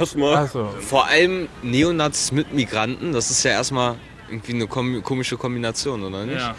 erstmal. So. Vor allem Neonazis mit Migranten, das ist ja erstmal irgendwie eine komische Kombination, oder nicht? Ja.